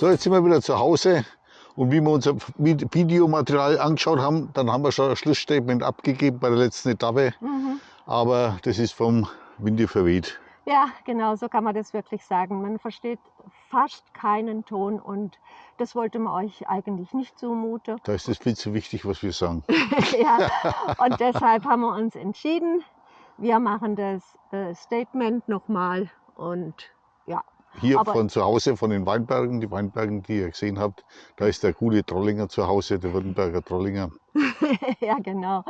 So, jetzt sind wir wieder zu Hause. Und wie wir unser Videomaterial angeschaut haben, dann haben wir schon ein Schlussstatement abgegeben bei der letzten Etappe. Mhm. Aber das ist vom Winde verweht. Ja, genau, so kann man das wirklich sagen. Man versteht fast keinen Ton und das wollte man euch eigentlich nicht zumuten. Da ist es viel zu wichtig, was wir sagen. ja, und deshalb haben wir uns entschieden, wir machen das äh, Statement nochmal und. Hier Aber- von zu Hause, von den Weinbergen, die Weinbergen, die ihr gesehen habt, da ist der gute Trollinger zu Hause, der Württemberger Trollinger. ja, genau.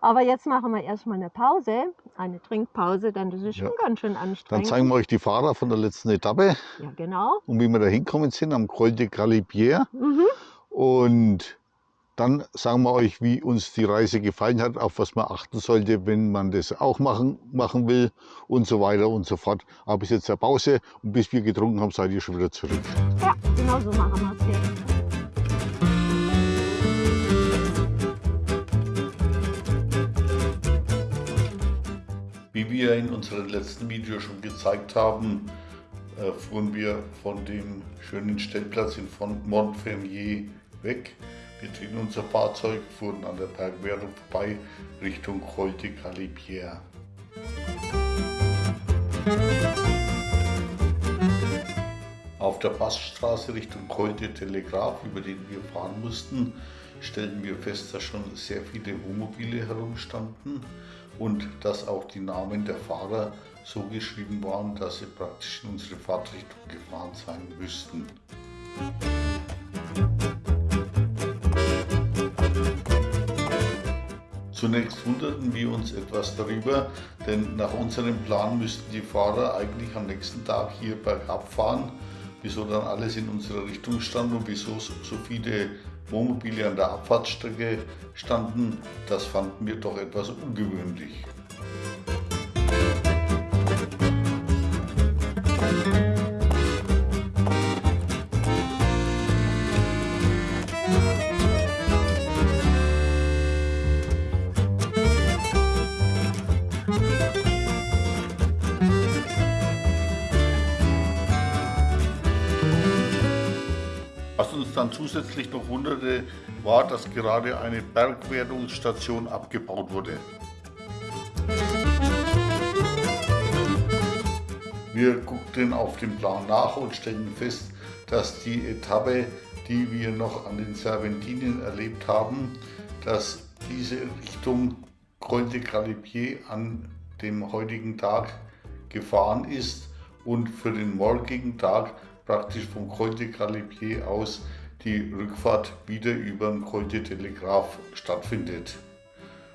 Aber jetzt machen wir erstmal eine Pause, eine Trinkpause, denn das ist Ja. schon ganz schön Dann anstrengend. zeigen wir euch die Fahrer von der letzten Etappe ja, genau. und wie wir da hinkommen sind am Col de Galibier. Mhm. Und dann sagen wir euch, wie uns die Reise gefallen hat, auf was man achten sollte, wenn man das auch machen, machen will und so weiter und so fort. Aber bis jetzt eine Pause und bis wir getrunken haben, seid ihr schon wieder zurück. Ja, genau so machen wir es jetzt. Wie wir in unserem letzten Video schon gezeigt haben, äh, fuhren wir von dem schönen Stellplatz in Montfermier weg. Wir drehten unser Fahrzeug, fuhren an der Bergwertung vorbei Richtung Galibier. Auf der Passstraße Richtung Col de Telegraph, über den wir fahren mussten, stellten wir fest, dass schon sehr viele Wohnmobile herumstanden und dass auch die Namen der Fahrer so geschrieben waren, dass sie praktisch in unsere Fahrtrichtung gefahren sein müssten. Zunächst wunderten wir uns etwas darüber, denn nach unserem Plan müssten die Fahrer eigentlich am nächsten Tag hier bergab fahren. Wieso dann alles in unserer Richtung stand und wieso so viele Wohnmobile an der Abfahrtsstrecke standen, das fanden wir doch etwas ungewöhnlich. Zusätzlich noch wunderte, war, dass gerade eine Bergwertungsstation abgebaut wurde. Wir guckten auf den Plan nach und stellten fest, dass die Etappe, die wir noch an den Serpentinen erlebt haben, dass diese Richtung Col de Galibier an dem heutigen Tag gefahren ist und für den morgigen Tag praktisch vom Col de Galibier aus die Rückfahrt wieder über den Col de Telegraph stattfindet.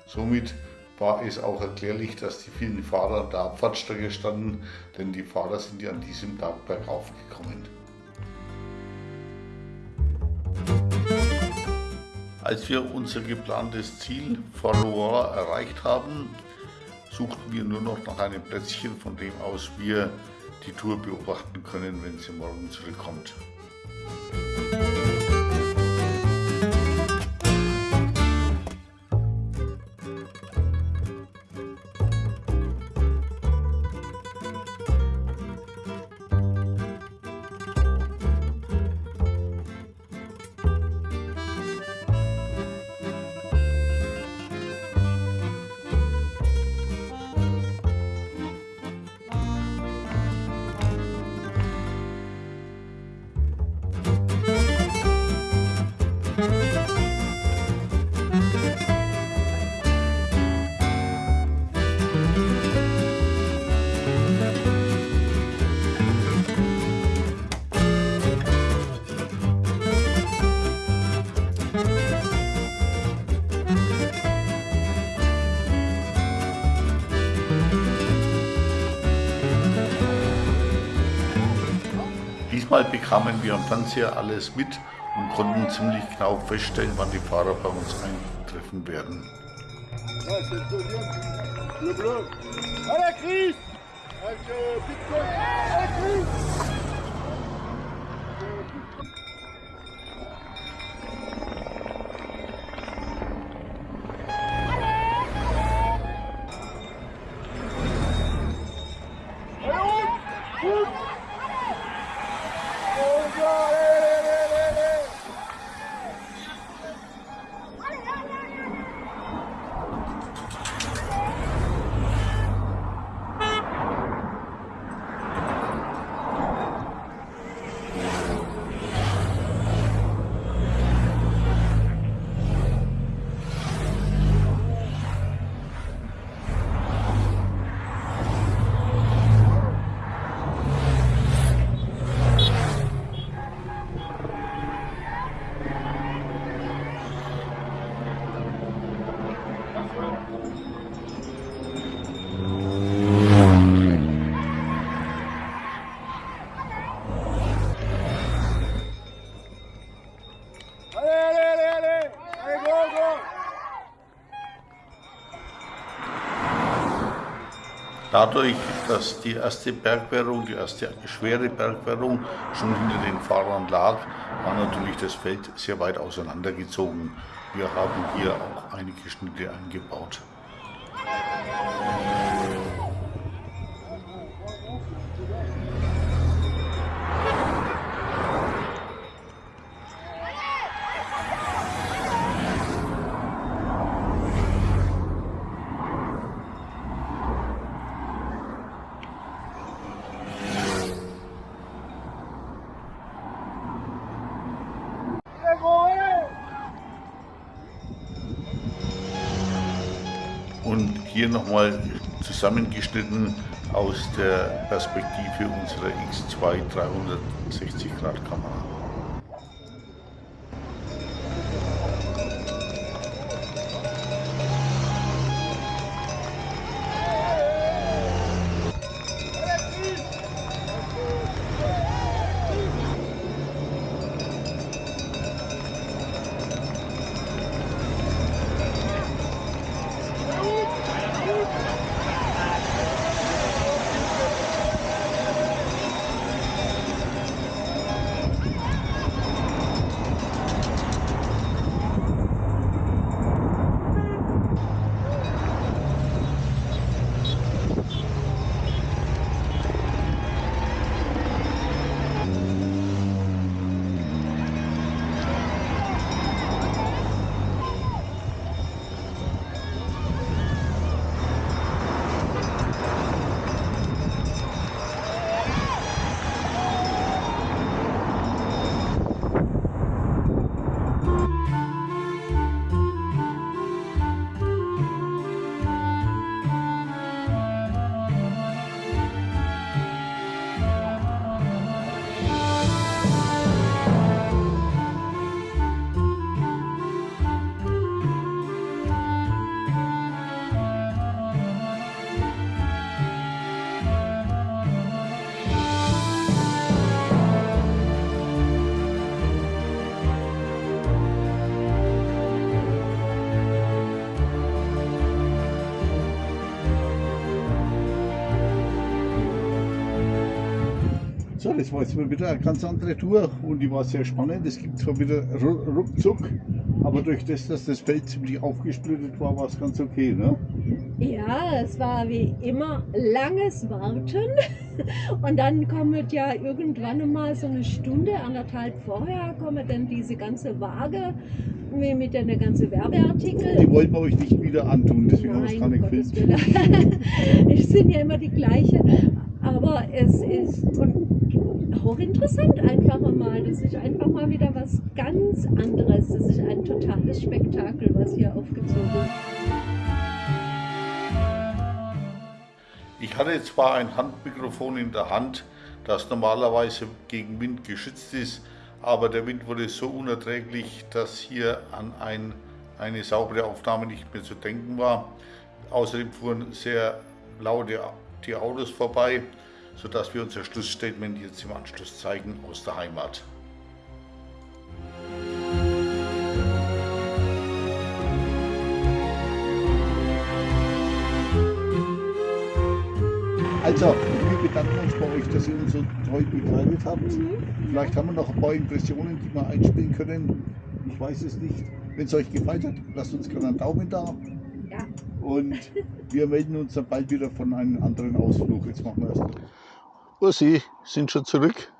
Somit war es auch erklärlich, dass die vielen Fahrer an der Abfahrtsstrecke standen, denn die Fahrer sind ja an diesem Tag bergauf gekommen. Als wir unser geplantes Ziel Forlois erreicht haben, suchten wir nur noch nach einem Plätzchen, von dem aus wir die Tour beobachten können, wenn sie morgen zurückkommt. Bekamen wir am Fernseher alles mit und konnten ziemlich genau feststellen, wann die Fahrer bei uns eintreffen werden. Ouais, Dadurch, dass die erste Bergwertung, die erste schwere Bergwertung schon hinter den Fahrern lag, war natürlich das Feld sehr weit auseinandergezogen. Wir haben hier auch einige Schnitte eingebaut. Hier nochmal zusammengeschnitten aus der Perspektive unserer X2 360 Grad Kamera. Das war jetzt mal wieder eine ganz andere Tour und die war sehr spannend. Es gibt zwar wieder ru- ruckzuck, aber durch das, dass das Feld ziemlich aufgesplittet war, war es ganz okay. Ne? Ja, es war wie immer langes Warten. Und dann kommt ja irgendwann einmal so eine Stunde, anderthalb vorher, kommt dann diese ganze Waage mit den ganzen Werbeartikel. Die wollten wir euch nicht wieder antun, deswegen haben wir es gar nicht gefilmt. Es sind ja immer die gleiche. Aber es ist und hochinteressant einfach mal. Das ist einfach mal wieder was ganz anderes. Das ist ein totales Spektakel, was hier aufgezogen wird. Ich hatte zwar ein Handmikrofon in der Hand, das normalerweise gegen Wind geschützt ist, aber der Wind wurde so unerträglich, dass hier an ein, eine saubere Aufnahme nicht mehr zu denken war. Außerdem fuhren sehr laute die Autos vorbei, sodass wir unser Schlussstatement jetzt im Anschluss zeigen aus der Heimat. Also, wir bedanken uns bei euch, dass ihr uns so treu begleitet habt. Vielleicht haben wir noch ein paar Impressionen, die wir einspielen können. Ich weiß es nicht. Wenn es euch gefallen hat, lasst uns gerne einen Daumen da. Ja. Und wir melden uns dann bald wieder von einem anderen Ausflug. Jetzt machen wir erst. Ursi, sind schon zurück?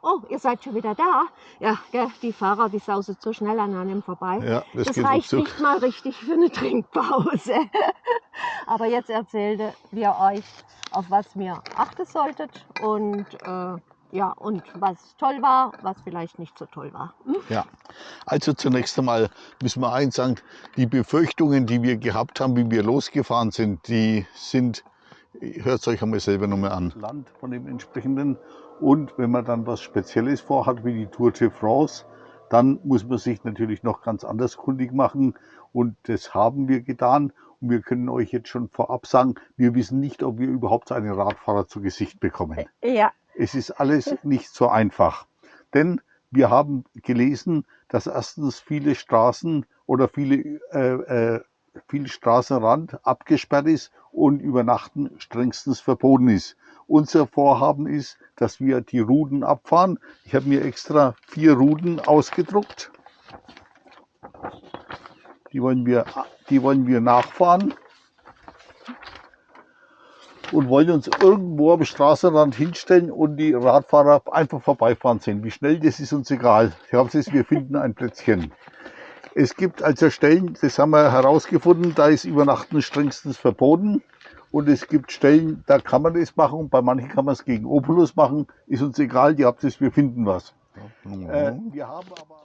Oh, ihr seid schon wieder da? Ja, gell, die Fahrer, die sausen so schnell an einem vorbei. Ja, das, das geht reicht ruckzuck. nicht mal richtig für eine Trinkpause. Aber jetzt erzählte wir euch, auf was ihr achten solltet und äh, ja, und was toll war, was vielleicht nicht so toll war. Hm? Ja, also zunächst einmal müssen wir eins sagen, die Befürchtungen, die wir gehabt haben, wie wir losgefahren sind, die sind, hört es euch einmal selber nochmal an. Land von dem entsprechenden. Und wenn man dann was Spezielles vorhat, wie die Tour de France, dann muss man sich natürlich noch ganz anders kundig machen. Und das haben wir getan. Und wir können euch jetzt schon vorab sagen, wir wissen nicht, ob wir überhaupt einen Radfahrer zu Gesicht bekommen. Ja, Es ist alles nicht so einfach. Denn wir haben gelesen, dass erstens viele Straßen oder viele, äh, äh, viel Straßenrand abgesperrt ist und Übernachten strengstens verboten ist. Unser Vorhaben ist, dass wir die Routen abfahren. Ich habe mir extra vier Routen ausgedruckt. Die wollen wir, die wollen wir nachfahren und wollen uns irgendwo am Straßenrand hinstellen und die Radfahrer einfach vorbeifahren sehen. Wie schnell, das ist uns egal. Hauptsache ist, wir finden ein Plätzchen. Es gibt also Stellen, das haben wir herausgefunden, da ist Übernachten strengstens verboten. Und es gibt Stellen, da kann man das machen und bei manchen kann man es gegen Opulus machen. Ist uns egal, die habt es, wir finden was. Mhm. Äh, wir haben aber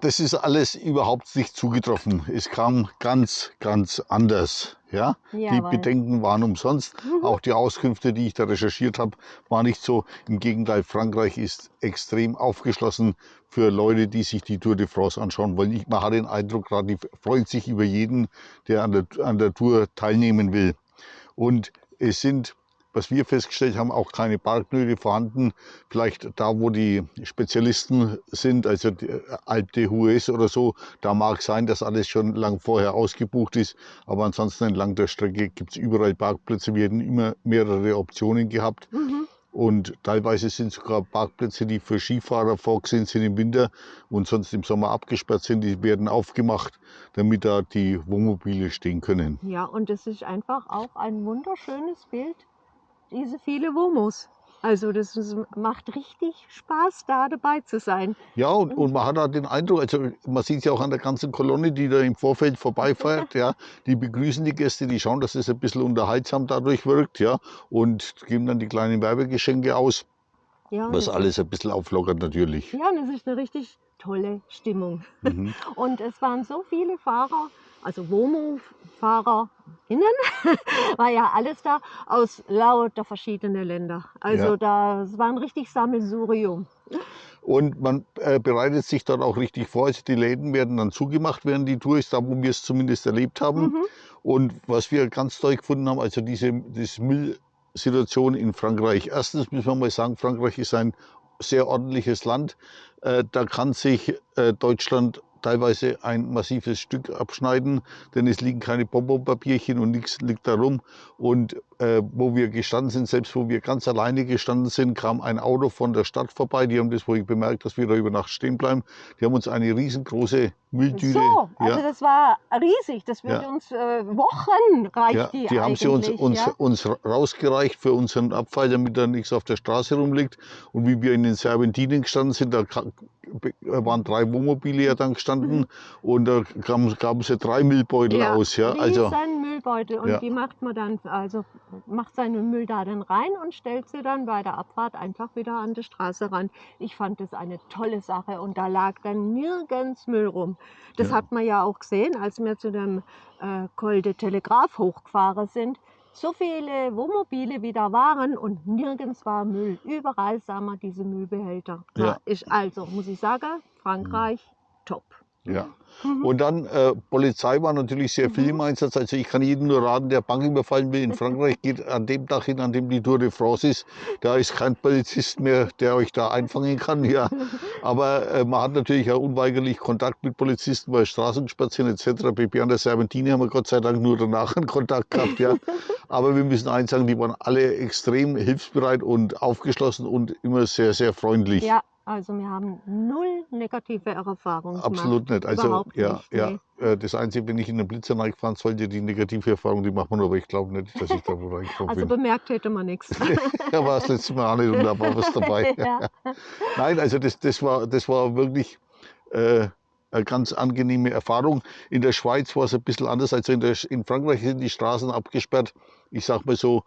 das ist alles überhaupt nicht zugetroffen. Es kam ganz, ganz anders. Ja? die Bedenken waren umsonst. Mhm. Auch die Auskünfte, die ich da recherchiert habe, waren nicht so. Im Gegenteil, Frankreich ist extrem aufgeschlossen für Leute, die sich die Tour de France anschauen wollen. Ich, man hat den Eindruck, gerade die freuen sich über jeden, der an der, an der Tour teilnehmen will. Und es sind was wir festgestellt haben, auch keine Parknöte vorhanden. Vielleicht da, wo die Spezialisten sind, also die Alpe d'Huez oder so, da mag sein, dass alles schon lang vorher ausgebucht ist. Aber ansonsten entlang der Strecke gibt es überall Parkplätze. Wir hätten immer mehrere Optionen gehabt. Mhm. Und teilweise sind sogar Parkplätze, die für Skifahrer vorgesehen sind im Winter und sonst im Sommer abgesperrt sind, die werden aufgemacht, damit da die Wohnmobile stehen können. Ja, und es ist einfach auch ein wunderschönes Bild diese viele Womos. Also das ist, macht richtig Spaß, da dabei zu sein. Ja, und, und man hat auch den Eindruck, also man sieht es ja auch an der ganzen Kolonne, die da im Vorfeld vorbeifährt, ja, die begrüßen die Gäste, die schauen, dass es ein bisschen unterhaltsam dadurch wirkt, ja, und geben dann die kleinen Werbegeschenke aus, ja, was alles ein bisschen auflockert natürlich. Ja, das ist eine richtig tolle Stimmung. Mhm. Und es waren so viele Fahrer, also WOMO-FahrerInnen, war ja alles da aus lauter verschiedenen Ländern. Also ja. das war ein richtig Sammelsurium. Und man äh, bereitet sich dann auch richtig vor. Also die Läden werden dann zugemacht während die Tour ist, da wo wir es zumindest erlebt haben. Mhm. Und was wir ganz toll gefunden haben, also diese, diese Müllsituation in Frankreich. Erstens müssen wir mal sagen, Frankreich ist ein sehr ordentliches Land. Äh, da kann sich äh, Deutschland teilweise ein massives Stück abschneiden, denn es liegen keine Bonbonpapierchen und nichts liegt da rum. Und äh, wo wir gestanden sind, selbst wo wir ganz alleine gestanden sind, kam ein Auto von der Stadt vorbei. Die haben das wohl bemerkt, dass wir da über Nacht stehen bleiben. Die haben uns eine riesengroße Mülltüte. So, also ja. das war riesig. Das wird ja. uns äh, Wochen reicht ja, die, die haben sie uns, uns, uns rausgereicht für unseren Abfall, damit da nichts auf der Straße rumliegt. Und wie wir in den Serpentinen gestanden sind, da waren drei Wohnmobile ja dann gestanden mhm. und da gaben sie drei Müllbeutel aus. Ja, also Müllbeutel und die macht man dann, also macht seinen Müll da dann rein und stellt sie dann bei der Abfahrt einfach wieder an die Straße ran. Ich fand das eine tolle Sache und da lag dann nirgends Müll rum. Das ja. hat man ja auch gesehen, als wir zu dem äh, Col de Telegraph hochgefahren sind. So viele Wohnmobile wie da waren und nirgends war Müll. Überall sah man diese Müllbehälter. Ja. ist also, muss ich sagen, Frankreich. Ja. Mhm. Und dann äh, Polizei war natürlich sehr viel im mhm. Einsatz. Also ich kann jedem nur raten, der Bank überfallen will in Frankreich, geht an dem Tag hin, an dem die Tour de France ist. Da ist kein Polizist mehr, der euch da einfangen kann. Ja. Aber äh, man hat natürlich auch unweigerlich Kontakt mit Polizisten bei Straßenspazieren etc. pp. An der Serpentine haben wir Gott sei Dank nur danach einen Kontakt gehabt. Ja. Aber wir müssen eins sagen, die waren alle extrem hilfsbereit und aufgeschlossen und immer sehr, sehr freundlich. Ja, also wir haben null negative Erfahrungen Absolut nicht. Also ja, nicht, ja. Nee. Äh, das Einzige, wenn ich in den Blitzer reingefahren sollte, die negative Erfahrung, die macht man, aber ich glaube nicht, dass ich da wo reingekommen also bin. Also bemerkt hätte man nichts. ja, war das letzte Mal auch nicht und da war was dabei. ja. Nein, also das, das, war, das war wirklich äh, eine ganz angenehme Erfahrung. In der Schweiz war es ein bisschen anders. Also in, der, in Frankreich sind die Straßen abgesperrt. Ich sag mal so,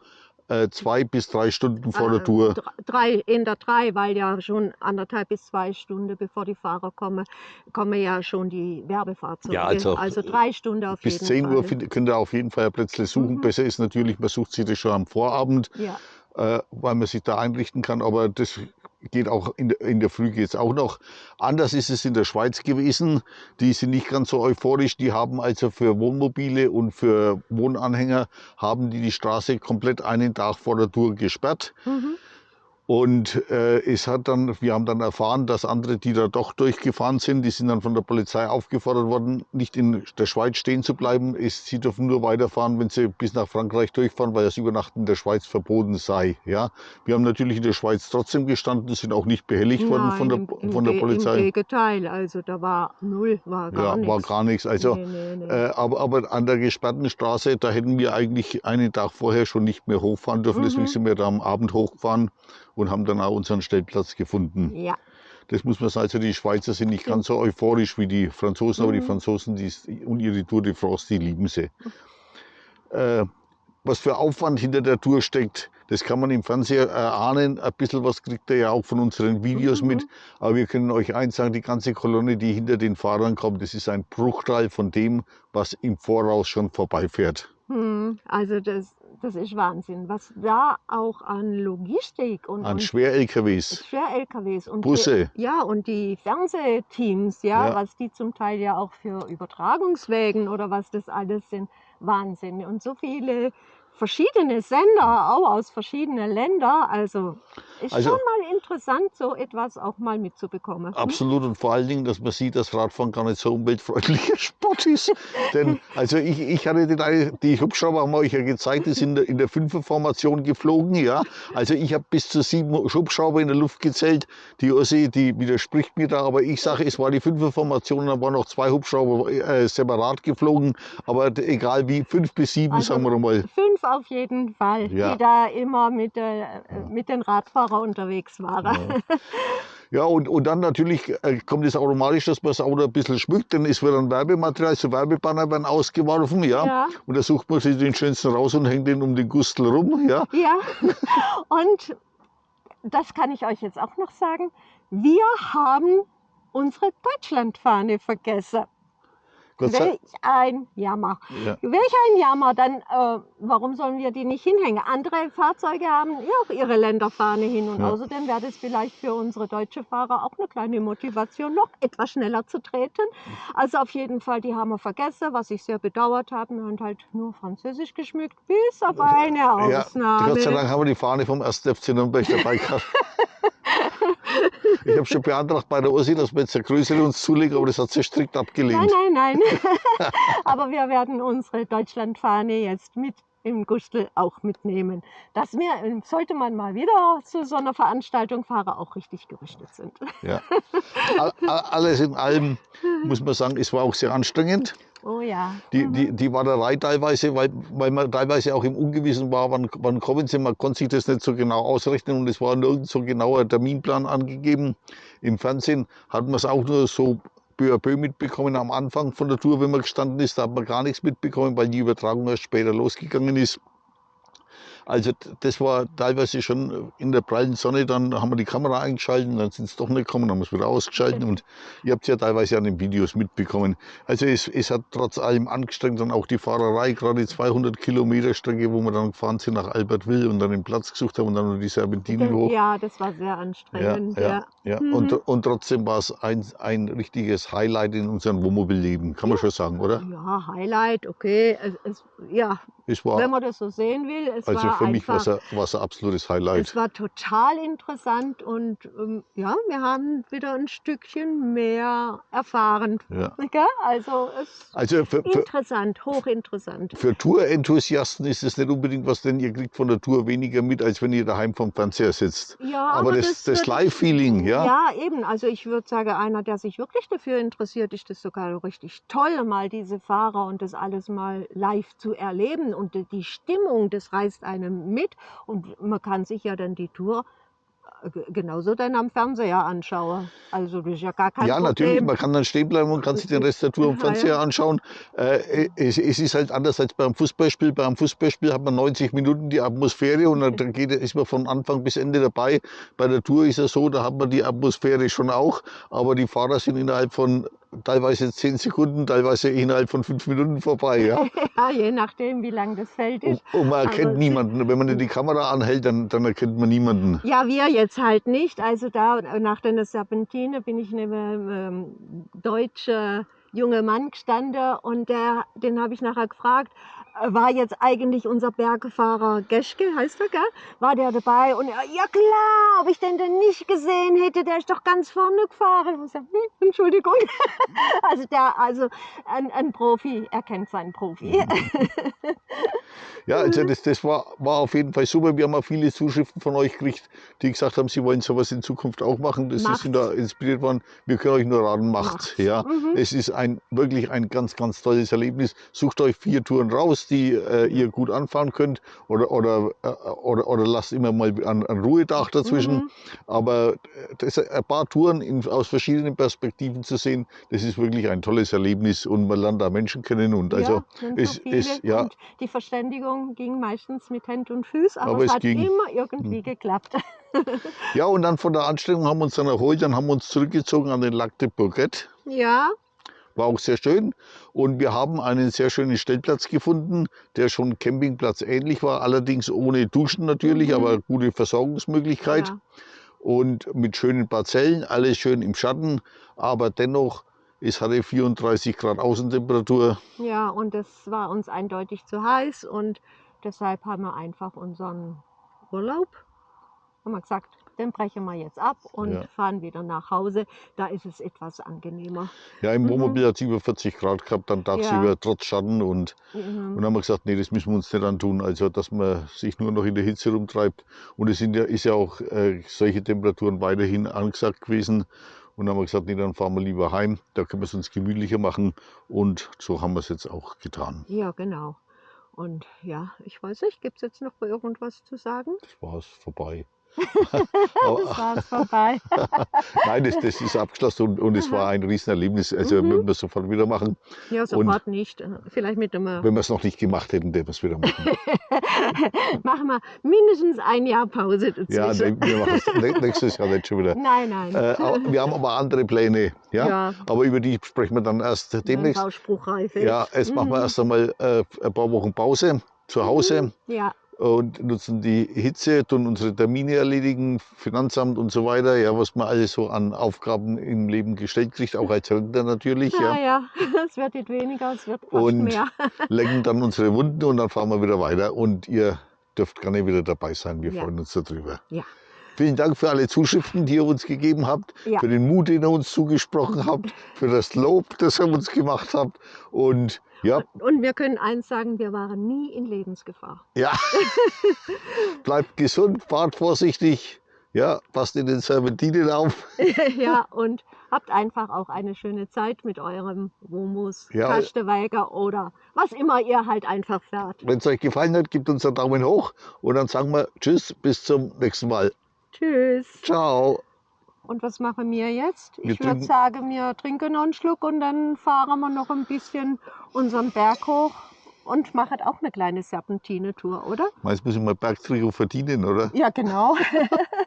äh, zwei bis drei Stunden vor der äh, Tour? Drei, in der drei, weil ja schon anderthalb bis zwei Stunden bevor die Fahrer kommen, kommen ja schon die Werbefahrzeuge. Ja, also, also drei Stunden auf jeden Fall. Bis 10 Uhr könnt ihr auf jeden Fall Plätze suchen. Mhm. Besser ist natürlich, man sucht sie das schon am Vorabend. Ja äh, weil man sich da einrichten kann. Aber das geht auch in der, in der Früh geht es auch noch. Anders ist es in der Schweiz gewesen. Die sind nicht ganz so euphorisch. Die haben also für Wohnmobile und für Wohnanhänger haben die die Straße komplett einen Tag vor der Tour gesperrt. Mhm. Und äh, es hat dann, wir haben dann erfahren, dass andere, die da doch durchgefahren sind, die sind dann von der Polizei aufgefordert worden, nicht in der Schweiz stehen zu bleiben. Es, sie dürfen nur weiterfahren, wenn sie bis nach Frankreich durchfahren, weil das Übernachten in der Schweiz verboten sei. Ja, wir haben natürlich in der Schweiz trotzdem gestanden, sind auch nicht behelligt worden von der, im, im, von der Polizei. Im Gegenteil, also da war null, war gar ja, nichts. war gar nichts. Also, Nee, nee, nee. Äh, aber, aber an der gesperrten Straße, da hätten wir eigentlich einen Tag vorher schon nicht mehr hochfahren dürfen. Deswegen Mhm. sind wir da am Abend hochgefahren und haben dann auch unseren Stellplatz gefunden. ja, Das muss man sagen, also die Schweizer sind nicht ganz so euphorisch wie die Franzosen, aber die Mhm. Franzosen die, und ihre Tour de France, die lieben sie. Äh, was für Aufwand hinter der Tour steckt, das kann man im Fernseher erahnen. Ein bisschen was kriegt ihr ja auch von unseren Videos Mhm. mit. Aber wir können euch eins sagen, die ganze Kolonne, die hinter den Fahrern kommt, das ist ein Bruchteil von dem, was im Voraus schon vorbeifährt. hm, also das, das ist Wahnsinn, was da auch an Logistik und, An Schwer-LKWs. Schwer-LKWs und Busse. Die, ja, und die Fernsehteams, ja, Ja. was die zum Teil ja auch für Übertragungswägen oder was das alles sind, Wahnsinn. Und so viele verschiedene Sender, auch aus verschiedenen Ländern. Also ist Also- schon mal interessant, so etwas auch mal mitzubekommen. Hm? Absolut und vor allen Dingen, dass man sieht, dass Radfahren gar nicht so umweltfreundlicher Sport ist. Denn also ich, ich hatte einen- die Hubschrauber haben euch ja gezeigt, die sind in der- in der Fünferformation geflogen. Ja. Also ich habe bis zu sieben Hubschrauber in der Luft gezählt. Die Ossi, die widerspricht mir da, aber ich sage, es war die Fünferformation, da waren noch zwei Hubschrauber äh, separat geflogen. Aber egal wie, fünf bis sieben, Also- sagen wir mal. Fünf auf jeden Fall, Ja. die da immer mit, äh, mit den Radfahrern unterwegs waren. Ja, und, und dann natürlich äh, kommt es automatisch, dass man das Auto ein bisschen schmückt, dann ist wieder ein Werbematerial, so Werbebanner werden ausgeworfen, ja. Ja. Und da sucht man sich den schönsten raus und hängt den um den Gustel rum, ja. Ja, und das kann ich euch jetzt auch noch sagen. Wir haben unsere Deutschlandfahne vergessen. Gott Welch ein Jammer. ja. Welch ein Jammer. Dann, äh, warum sollen wir die nicht hinhängen? Andere Fahrzeuge haben ja auch ihre Länderfahne hin. Und Ja. außerdem wäre das vielleicht für unsere deutsche Fahrer auch eine kleine Motivation, noch etwas schneller zu treten. Also auf jeden Fall, die haben wir vergessen, was ich sehr bedauert habe. Wir haben halt nur Französisch geschmückt, bis auf eine ja. Ausnahme. Gott sei Dank haben wir die Fahne vom 1. FC Nürnberg dabei gehabt. Ich habe schon beantragt bei der Ossi, dass wir jetzt eine größere uns zulegen, aber das hat sie strikt Nein, abgelehnt. nein, nein. Aber wir werden unsere Deutschlandfahne jetzt mit im Gustel auch mitnehmen. Dass wir, sollte man mal wieder zu so einer Veranstaltung fahren, auch richtig gerüstet sind. Ja. All- all- Alles in allem muss man sagen, es war auch sehr anstrengend. Oh ja. Die, die, die Warterei teilweise, weil, weil man teilweise auch im Ungewissen war, wann, wann kommen sie, man konnte sich das nicht so genau ausrechnen und es war nirgends so genauer Terminplan angegeben. Im Fernsehen hat man es auch nur so peu mitbekommen am Anfang von der Tour, wenn man gestanden ist, da hat man gar nichts mitbekommen, weil die Übertragung erst später losgegangen ist. Also das war teilweise schon in der prallen Sonne, dann haben wir die Kamera eingeschaltet, dann sind sie doch nicht gekommen, dann haben wir es wieder ausgeschaltet und ihr habt es ja teilweise an den Videos mitbekommen. Also es, es hat trotz allem angestrengt dann auch die Fahrerei, gerade die 200 Kilometer Strecke, wo wir dann gefahren sind nach Albertville und dann den Platz gesucht haben und dann noch die Serpentinen hoch. Ja, das war sehr Ja, anstrengend. ja, ja. Mhm. Und, und trotzdem war es ein, ein richtiges Highlight in unserem Wohnmobilleben, kann man schon sagen, oder? Ja, Highlight, okay. Es, es, ja, Es wenn war, man das so sehen will, es also war für mich war einfach es ein, ein absolutes Highlight. Es war total interessant und ähm, ja, wir haben wieder ein Stückchen mehr erfahren. Ja. Also es Also für, für, interessant, hochinteressant. Für Tour-Enthusiasten ist es nicht unbedingt was, denn ihr kriegt von der Tour weniger mit, als wenn ihr daheim vom Fernseher sitzt. Ja, Aber das, das würde- Live-Feeling, ja, Ja, eben. Also ich würde sagen, einer, der sich wirklich dafür interessiert, ist das sogar richtig toll, mal diese Fahrer und das alles mal live zu erleben. Und die- Stimmung, das reißt einem mit. Und man kann sich ja dann die Tour äh, ge- genauso dann am Fernseher anschauen. Also das ist ja gar kein ja, Problem. natürlich, man kann dann stehen bleiben und kann sich den Rest der Tour am Ja, Fernseher ja. anschauen. Äh, es, es ist halt anders als beim Fußballspiel. Beim Fußballspiel hat man 90 Minuten die Atmosphäre und dann dann geht, ist man von Anfang bis Ende dabei. Bei der Tour ist es so, da hat man die Atmosphäre schon auch, aber die Fahrer sind innerhalb von teilweise 10 Sekunden, teilweise innerhalb von 5 Minuten vorbei. Ja? Ja, je nachdem, wie lang das Feld Und, ist. und man erkennt Aber- niemanden. Wenn man die Kamera anhält, dann, dann erkennt man niemanden. Ja, wir jetzt halt nicht. Also da nach der Serpentine bin ich einem ähm, deutschen jungen Mann gestanden und der, den habe ich nachher gefragt, war jetzt eigentlich unser Bergfahrer Geschke, heißt er, gell? War der dabei? Und er, ja klar, ob ich den denn nicht gesehen hätte, der ist doch ganz vorne gefahren. Ich sag, hm, Entschuldigung. Also der, also ein, ein Profi, er kennt seinen Profi. Ja, also das, das war, war auf jeden Fall super. Wir haben auch viele Zuschriften von euch gekriegt, die gesagt haben, sie wollen sowas in Zukunft auch machen. Das Macht's. sind da inspiriert worden. Wir können euch nur raten, macht's. Macht's. Ja. Mhm. Es ist ein wirklich ein ganz, ganz tolles Erlebnis. Sucht euch vier Touren raus, die äh, ihr gut anfahren könnt oder, oder, äh, oder, oder lasst immer mal ein, ein Ruhetag dazwischen. Mhm. Aber äh, das, ein paar Touren in, aus verschiedenen Perspektiven zu sehen, das ist wirklich ein tolles Erlebnis und man lernt da Menschen kennen und also ja, es ist ja die Verständigung ging meistens mit Händen und Füßen, aber, Aber es es hat ging. immer irgendwie geklappt. ja und dann von der Anstrengung haben wir uns dann erholt, dann haben wir uns zurückgezogen an den Lac de Bourget. Ja, War auch sehr schön. Und wir haben einen sehr schönen Stellplatz gefunden, der schon Campingplatz ähnlich war, allerdings ohne Duschen natürlich, Mhm. aber gute Versorgungsmöglichkeit. ja. Und mit schönen Parzellen, alles schön im Schatten, aber dennoch, es hatte 34 Grad Außentemperatur. ja, und das war uns eindeutig zu heiß und deshalb haben wir einfach unseren Urlaub, haben wir gesagt, den brechen wir jetzt ab und Ja. fahren wieder nach Hause. Da ist es etwas angenehmer. Ja, im Mhm. Wohnmobil hat es über 40 Grad gehabt, dann tagsüber Ja. trotz Schatten. Und, Mhm. und dann haben wir gesagt, nee, das müssen wir uns nicht antun. Also, dass man sich nur noch in der Hitze rumtreibt. Und es sind ja, ist ja auch äh, solche Temperaturen weiterhin angesagt gewesen. Und dann haben wir gesagt, nee, dann fahren wir lieber heim. Da können wir es uns gemütlicher machen. Und so haben wir es jetzt auch getan. Ja, genau. Und ja, ich weiß nicht, gibt es jetzt noch irgendwas zu sagen? Das war es vorbei. Das Aber, war's vorbei. nein, das, das ist abgeschlossen und, und es war ein Riesenerlebnis. Also, Mhm. würden wir sofort wieder machen. Ja, sofort nicht. Vielleicht mit dem Wenn wir es noch nicht gemacht hätten, würden wir es wieder machen. machen wir mindestens ein Jahr Pause dazwischen. Ja, ne- wir machen es nä- nächstes Jahr nicht schon wieder. Nein, nein. Äh, wir haben aber andere Pläne, ja? Ja. Aber über die sprechen wir dann erst demnächst. Bauspruchreif. Ja, jetzt machen wir Mhm. erst einmal äh, ein paar Wochen Pause zu Hause Ja, und nutzen die Hitze, tun unsere Termine erledigen, Finanzamt und so weiter, ja, was man alles so an Aufgaben im Leben gestellt kriegt, auch als Rentner natürlich, ja, ja. ja. Es wird nicht weniger, es wird fast Und mehr. lecken dann unsere Wunden und dann fahren wir wieder weiter und ihr dürft gerne wieder dabei sein. Wir Ja. freuen uns darüber. Ja. Vielen Dank für alle Zuschriften, die ihr uns gegeben habt, Ja. für den Mut, den ihr uns zugesprochen habt, für das Lob, das ihr uns gemacht habt. Und ja, Und wir können eins sagen, wir waren nie in Lebensgefahr. ja. bleibt gesund, fahrt vorsichtig, ja, passt in den Serpentinen auf. ja, und habt einfach auch eine schöne Zeit mit eurem Womus, Ja. Kasteweiger oder was immer ihr halt einfach fährt. Wenn es euch gefallen hat, gebt uns einen Daumen hoch und dann sagen wir Tschüss, bis zum nächsten Mal. Tschüss. Ciao. Und was machen wir jetzt? Wir Ich würde sagen, wir trinken noch einen Schluck und dann fahren wir noch ein bisschen unseren Berg hoch und machen auch eine kleine Serpentine-Tour, oder? Meist müssen wir Bergtrikot verdienen, oder? Ja, genau.